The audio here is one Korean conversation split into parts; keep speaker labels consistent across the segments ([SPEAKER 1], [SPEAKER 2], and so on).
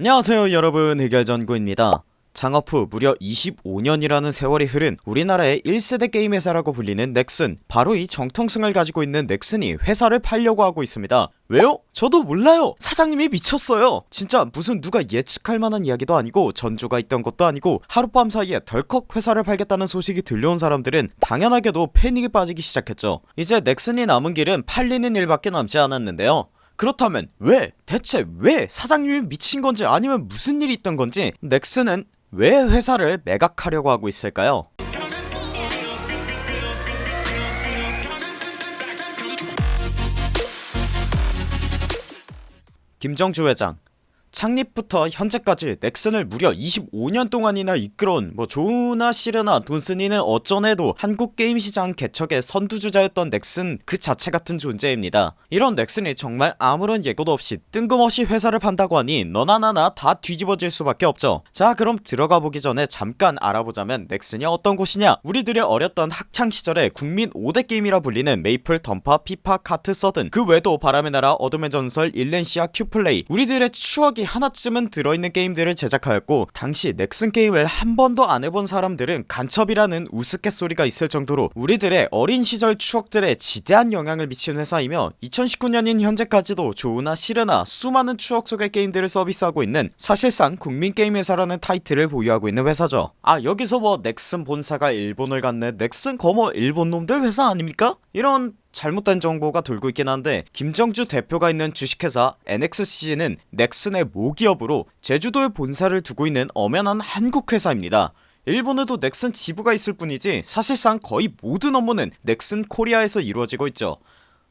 [SPEAKER 1] 안녕하세요 여러분. 해결전구입니다. 창업 후 무려 25년이라는 세월이 흐른 우리나라의 1세대 게임 회사라고 불리는 넥슨 바로 이 정통성을 가지고 있는 넥슨이 회사를 팔려고 하고 있습니다. 왜요? 저도 몰라요. 사장님이 미쳤어요. 진짜 무슨 누가 예측할 만한 이야기도 아니고 전조가 있던 것도 아니고 하룻밤 사이에 덜컥 회사를 팔겠다는 소식이 들려온 사람들은 당연하게도 패닉에 빠지기 시작했죠. 이제 넥슨이 남은 길은 팔리는 일밖에 남지 않았는데요 그렇다면 왜 대체 왜 사장님이 미친 건지 아니면 무슨 일이 있던 건지 넥슨은 왜 회사를 매각하려고 하고 있을까요? 김정주 회장 창립부터 현재까지 넥슨을 무려 25년 동안이나 이끌어온 뭐 좋으나 싫으나 돈쓰니는 어쩌네도 한국 게임 시장 개척의 선두주자였던 넥슨 그 자체 같은 존재입니다. 이런 넥슨이 정말 아무런 예고도 없이 뜬금없이 회사를 판다고 하니 너나 나나 다 뒤집어질 수밖에 없죠. 자 그럼 들어가 보기 전에 잠깐 알아보자면 넥슨이 어떤 곳이냐. 우리들의 어렸던 학창시절에 국민 5대 게임이라 불리는 메이플 던파 피파 카트 서든 그 외에도 바람의 나라 어둠의 전설 일랜시아 큐플레이. 우리들의 추억이 하나쯤은 들어있는 게임들을 제작하였고 당시 넥슨 게임을 한 번도 안 해본 사람들은 간첩이라는 우스갯소리가 있을 정도로 우리들의 어린 시절 추억들에 지대한 영향을 미친 회사이며 2019년인 현재까지도 좋으나 싫으나 수많은 추억 속의 게임들을 서비스하고 있는 사실상 국민 게임 회사라는 타이틀을 보유하고 있는 회사죠 아 여기서 뭐 넥슨 본사가 일본을 갔네 넥슨 그거 뭐 일본 놈들 회사 아닙니까? 이런 잘못된 정보가 돌고 있긴 한데 김정주 대표가 있는 주식회사 NXC는 넥슨의 모기업으로 제주도에 본사를 두고 있는 엄연한 한국 회사입니다. 일본에도 넥슨 지부가 있을 뿐이지 사실상 거의 모든 업무는 넥슨 코리아에서 이루어지고 있죠.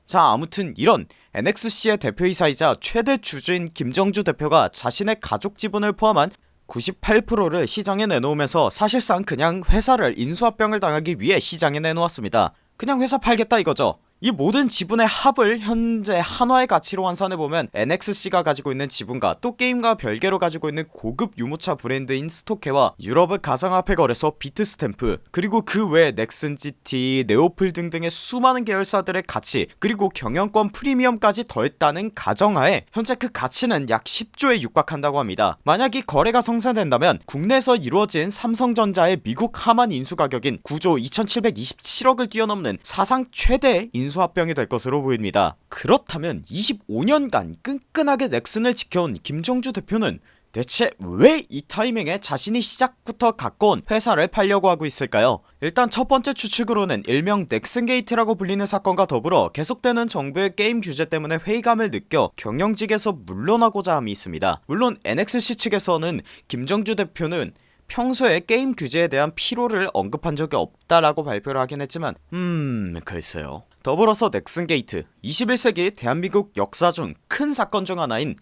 [SPEAKER 1] 자 아무튼 이런 NXC의 대표이사이자 최대 주주인 김정주 대표가 자신의 가족 지분을 포함한 98%를 시장에 내놓으면서 사실상 그냥 회사를 인수합병을 당하기 위해 시장에 내놓았습니다. 그냥 회사 팔겠다 이거죠 이 모든 지분의 합을 현재 한화의 가치로 환산해보면 NXC가 가지고 있는 지분과 또 게임과 별개로 가지고 있는 고급 유모차 브랜드인 스토케와 유럽의 가상화폐 거래소 비트스탬프 그리고 그 외에 넥슨 GT, 네오플 등등의 수많은 계열사들의 가치 그리고 경영권 프리미엄까지 더했다는 가정하에 현재 그 가치는 약 10조에 육박한다고 합니다. 만약 이 거래가 성사된다면 국내에서 이루어진 삼성전자의 미국 하만 인수 가격인 9조 2727억을 뛰어넘는 사상 최대 인 인수합병이 될 것으로 보입니다. 그렇다면 25년간 끈끈하게 넥슨을 지켜온 김정주 대표는 대체 왜 이 타이밍에 자신이 시작부터 갖고 온 회사를 팔려고 하고 있을까요? 일단 첫번째 추측으로는 일명 넥슨게이트라고 불리는 사건과 더불어 계속되는 정부의 게임 규제 때문에 회의감을 느껴 경영직에서 물러나고자 함이 있습니다. 물론 NXC 측에서는 김정주 대표는 평소에 게임 규제에 대한 피로를 언급한 적이 없다라고 발표를 하긴 했지만 음 글쎄요 더불어서 넥슨게이트 21세기 대한민국 역사 중 큰 사건 중 하나인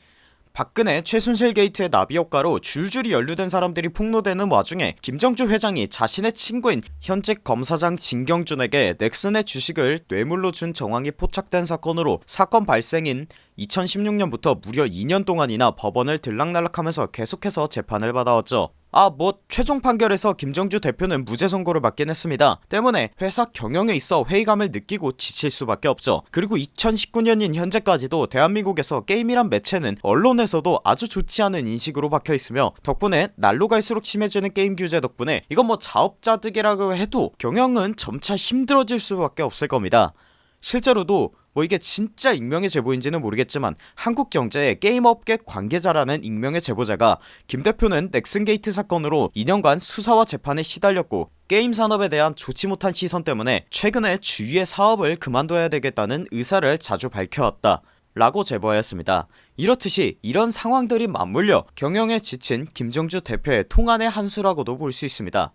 [SPEAKER 1] 박근혜 최순실 게이트의 나비 효과로 줄줄이 연루된 사람들이 폭로되는 와중에 김정주 회장이 자신의 친구인 현직 검사장 진경준에게 넥슨의 주식을 뇌물로 준 정황이 포착된 사건으로 사건 발생인 2016년부터 무려 2년 동안이나 법원을 들락날락하면서 계속해서 재판을 받아왔죠. 아 뭐 최종 판결에서 김정주 대표는 무죄 선고를 받긴 했습니다. 때문에 회사 경영에 있어 회의감을 느끼고 지칠 수밖에 없죠. 그리고 2019년인 현재까지도 대한민국에서 게임이란 매체는 언론에서도 아주 좋지 않은 인식으로 박혀있으며 덕분에 날로 갈수록 심해지는 게임 규제 덕분에 이건 뭐 자업자득이라고 해도 경영은 점차 힘들어질 수밖에 없을 겁니다. 실제로도 뭐 이게 진짜 익명의 제보인지는 모르겠지만 한국경제의 게임업계 관계자라는 익명의 제보자가 김 대표는 넥슨게이트 사건으로 2년간 수사와 재판에 시달렸고 게임 산업에 대한 좋지 못한 시선 때문에 최근에 주위에 사업을 그만둬야 되겠다는 의사를 자주 밝혀왔다 라고 제보하였습니다. 이렇듯이 이런 상황들이 맞물려 경영에 지친 김정주 대표의 통한의 한 수라고도 볼 수 있습니다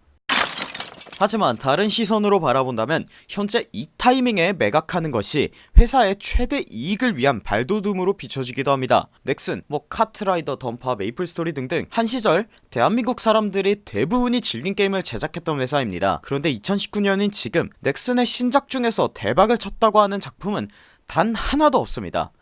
[SPEAKER 1] 하지만 다른 시선으로 바라본다면 현재 이 타이밍에 매각하는 것이 회사의 최대 이익을 위한 발돋움으로 비춰지기도 합니다. 넥슨, 뭐 카트라이더, 던파, 메이플스토리 등등 한 시절 대한민국 사람들이 대부분이 즐긴 게임을 제작했던 회사입니다. 그런데 2019년인 지금 넥슨의 신작 중에서 대박을 쳤다고 하는 작품은 단 하나도 없습니다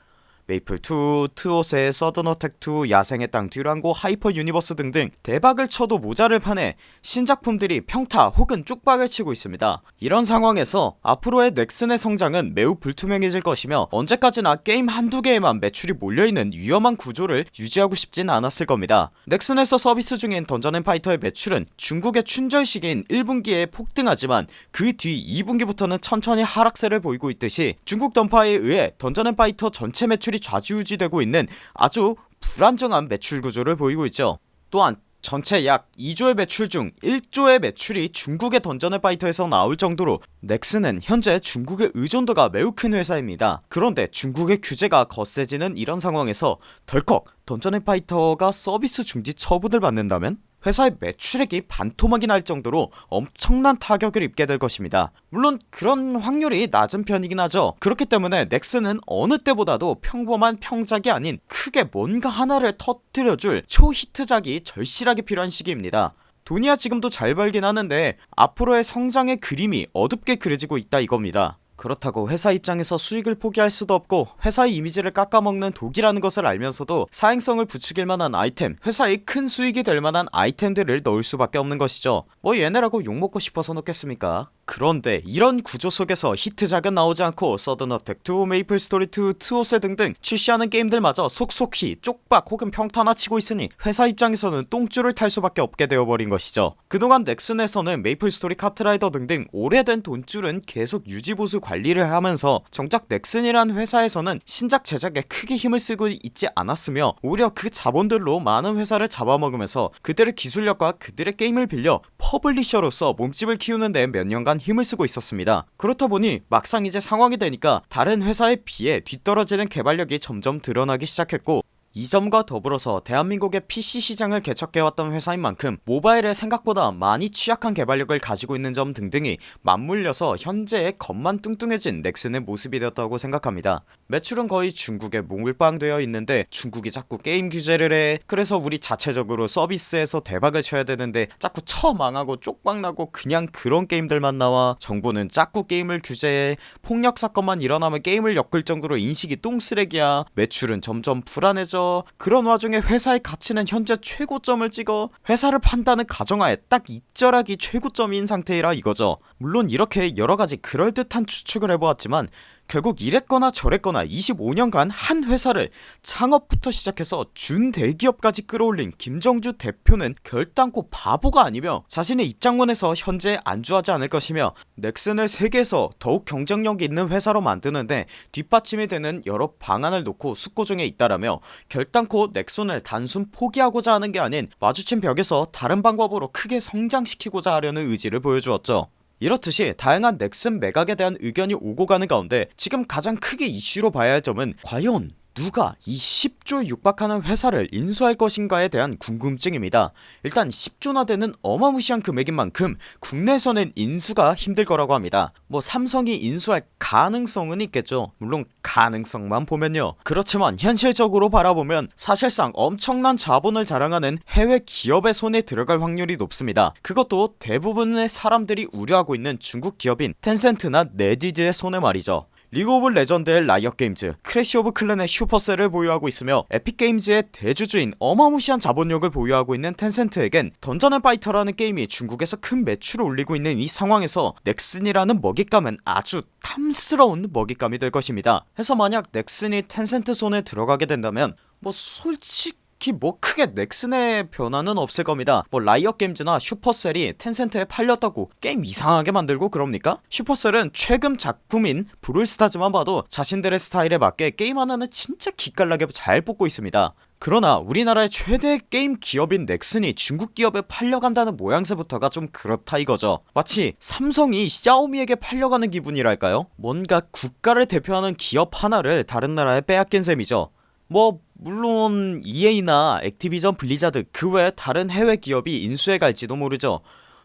[SPEAKER 1] 메이플2, 트오세 서든어택2, 야생의 땅, 듀랑고, 하이퍼 유니버스 등등 대박을 쳐도 모자를 판에 신작품들이 평타 혹은 쪽박을 치고 있습니다. 이런 상황에서 앞으로의 넥슨의 성장은 매우 불투명해질 것이며 언제까지나 게임 한두 개에만 매출이 몰려있는 위험한 구조를 유지하고 싶진 않았을 겁니다. 넥슨에서 서비스 중인 던전앤파이터의 매출은 중국의 춘절 시기인 1분기에 폭등하지만 그 뒤 2분기부터는 천천히 하락세를 보이고 있듯이 중국 던파에 의해 던전앤파이터 전체 매출이 좌지우지되고 있는 아주 불안정한 매출 구조를 보이고 있죠 또한 전체 약 2조의 매출 중 1조의 매출이 중국의 던전앤파이터에서 나올 정도로 넥슨은 현재 중국의 의존도가 매우 큰 회사입니다 그런데 중국의 규제가 거세지는 이런 상황에서 덜컥 던전앤파이터가 서비스 중지 처분을 받는다면? 회사의 매출액이 반토막이 날 정도로 엄청난 타격을 입게 될 것입니다. 물론 그런 확률이 낮은 편이긴 하죠. 그렇기 때문에 넥슨은 어느 때보다도 평범한 평작이 아닌 크게 뭔가 하나를 터뜨려줄 초히트작이 절실하게 필요한 시기입니다. 돈이야 지금도 잘 벌긴 하는데 앞으로의 성장의 그림이 어둡게 그려지고 있다 이겁니다 그렇다고 회사 입장에서 수익을 포기할 수도 없고 회사의 이미지를 깎아먹는 독이라는 것을 알면서도 사행성을 부추길 만한 아이템 회사의 큰 수익이 될 만한 아이템들을 넣을 수밖에 없는 것이죠. 뭐 얘네라고 욕먹고 싶어서 넣겠습니까? 그런데 이런 구조 속에서 히트작은 나오지 않고 서든어택 2 메이플스토리 2 트오세 등등 출시하는 게임들마저 속속히 쪽박 혹은 평타나 치고 있으니 회사 입장에서는 똥줄이 탈 수밖에 없게 되어버린 것이죠. 그동안 넥슨에서는 메이플스토리 카트라이더 등등 오래된 돈줄은 계속 유지보수 관리를 하면서 정작 넥슨이란 회사에서는 신작 제작에 크게 힘을 쓰고 있지 않았으며 오히려 그 자본들로 많은 회사를 잡아먹으면서 그들의 기술력과 그들의 게임을 빌려 publisher로서 몸집을 키우는 데 몇 년간 힘을 쓰고 있었습니다. 그렇다 보니 막상 이제 상황이 되니까 다른 회사에 비해 뒤떨어지는 개발력이 점점 드러나기 시작했고 이 점과 더불어서 대한민국의 PC 시장을 개척해왔던 회사인 만큼 모바일에 생각보다 많이 취약한 개발력을 가지고 있는 점 등등이 맞물려서 현재의 겉만 뚱뚱해진 넥슨의 모습이 되었다고 생각합니다. 매출은 거의 중국에 몰빵되어 있는데 중국이 자꾸 게임 규제를 해. 그래서 우리 자체적으로 서비스에서 대박을 쳐야 되는데 자꾸 처 망하고 쪽박나고 그냥 그런 게임들만 나와. 정부는 자꾸 게임을 규제해. 폭력 사건만 일어나면 게임을 엮을 정도로 인식이 똥쓰레기야. 매출은 점점 불안해져 그런 와중에 회사의 가치는 현재 최고점을 찍어 회사를 판다는 가정하에 딱 입절하기 최고점인 상태이라 이거죠. 물론 이렇게 여러가지 그럴듯한 추측을 해보았지만 결국 이랬거나 저랬거나 25년간 한 회사를 창업부터 시작해서 준대기업까지 끌어올린 김정주 대표는 결단코 바보가 아니며 자신의 입장문에서 현재 안주하지 않을 것이며 넥슨을 세계에서 더욱 경쟁력 있는 회사로 만드는데 뒷받침이 되는 여러 방안을 놓고 숙고 중에 있다라며 결단코 넥슨을 단순 포기하고자 하는 게 아닌 마주친 벽에서 다른 방법으로 크게 성장시키고자 하려는 의지를 보여주었죠 이렇듯이 다양한 넥슨 매각에 대한 의견이 오고 가는 가운데 지금 가장 크게 이슈로 봐야 할 점은 과연 누가 이 10조에 육박하는 회사를 인수할 것인가에 대한 궁금증입니다. 일단 10조나 되는 어마무시한 금액인 만큼 국내에서는 인수가 힘들 거라고 합니다. 뭐 삼성이 인수할 가능성은 있겠죠. 물론 가능성만 보면요. 그렇지만 현실적으로 바라보면 사실상 엄청난 자본을 자랑하는 해외 기업의 손에 들어갈 확률이 높습니다. 그것도 대부분의 사람들이 우려하고 있는 중국 기업인 텐센트나 네디즈의 손에 말이죠 리그 오브 레전드의 라이엇 게임즈 크래시 오브 클랜의 슈퍼셀을 보유하고 있으며 에픽게임즈의 대주주인 어마무시한 자본력을 보유하고 있는 텐센트에겐 던전 앤 파이터라는 게임이 중국에서 큰 매출을 올리고 있는 이 상황에서 넥슨이라는 먹잇감은 아주 탐스러운 먹잇감이 될 것입니다. 해서 만약 넥슨이 텐센트 손에 들어가게 된다면 뭐 솔직히 특히 뭐 크게 넥슨의 변화는 없을 겁니다 뭐 라이엇게임즈나 슈퍼셀이 텐센트에 팔렸다고 게임 이상하게 만들고 그럽니까? 슈퍼셀은 최근 작품인 브롤스타즈만 봐도 자신들의 스타일에 맞게 게임 하나는 진짜 기깔나게 잘 뽑고 있습니다 그러나 우리나라의 최대 게임 기업인 넥슨이 중국 기업에 팔려간다는 모양새부터가 좀 그렇다 이거죠 마치 삼성이 샤오미에게 팔려가는 기분이랄까요? 뭔가 국가를 대표하는 기업 하나를 다른 나라에 빼앗긴 셈이죠 뭐 물론 EA나 액티비전 블리자드 그 외 다른 해외 기업이 인수해 갈지도 모르죠.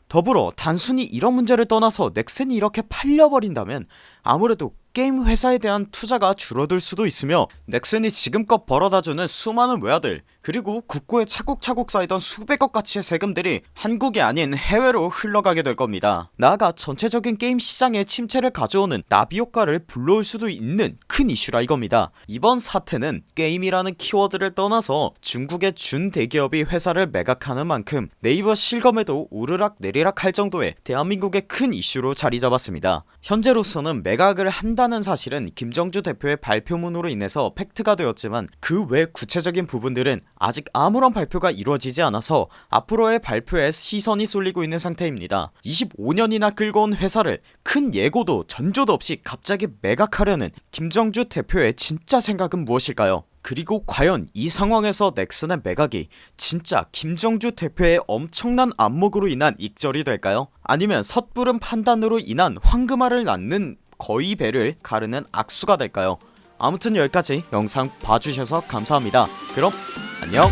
[SPEAKER 1] 더불어 단순히 이런 문제를 떠나서 넥슨이 이렇게 팔려버린다면 아무래도 게임 회사에 대한 투자가 줄어들 수도 있으며 넥슨이 지금껏 벌어다주는 수많은 외화들 그리고 국고에 차곡차곡 쌓이던 수백억 가치의 세금들이 한국이 아닌 해외로 흘러가게 될 겁니다. 나아가 전체적인 게임 시장에 침체를 가져오는 나비 효과를 불러올 수도 있는 큰 이슈라 이겁니다. 이번 사태는 게임이라는 키워드를 떠나서 중국의 준 대기업이 회사를 매각하는 만큼 네이버 실검에도 오르락 내리락 할 정도의 대한민국의 큰 이슈로 자리잡았습니다. 현재로서는 매각을 한다는 사실은 김정주 대표의 발표문으로 인해서 팩트가 되었지만 그 외 구체적인 부분들은 아직 아무런 발표가 이루어지지 않아서 앞으로의 발표에 시선이 쏠리고 있는 상태입니다 25년이나 끌고 온 회사를 큰 예고도 전조도 없이 갑자기 매각하려는 김정주 대표의 진짜 생각은 무엇일까요 그리고 과연 이 상황에서 넥슨의 매각이 진짜 김정주 대표의 엄청난 안목으로 인한 익절이 될까요? 아니면 섣부른 판단으로 인한 황금알을 낳는 거의 배를 가르는 악수가 될까요? 아무튼 여기까지 영상 봐주셔서 감사합니다 그럼 안녕